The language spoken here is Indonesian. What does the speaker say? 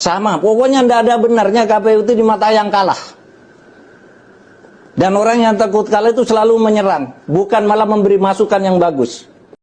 Sama, pokoknya tidak ada benarnya KPU itu di mata yang kalah. Dan orang yang takut kalah itu selalu menyerang, bukan malah memberi masukan yang bagus.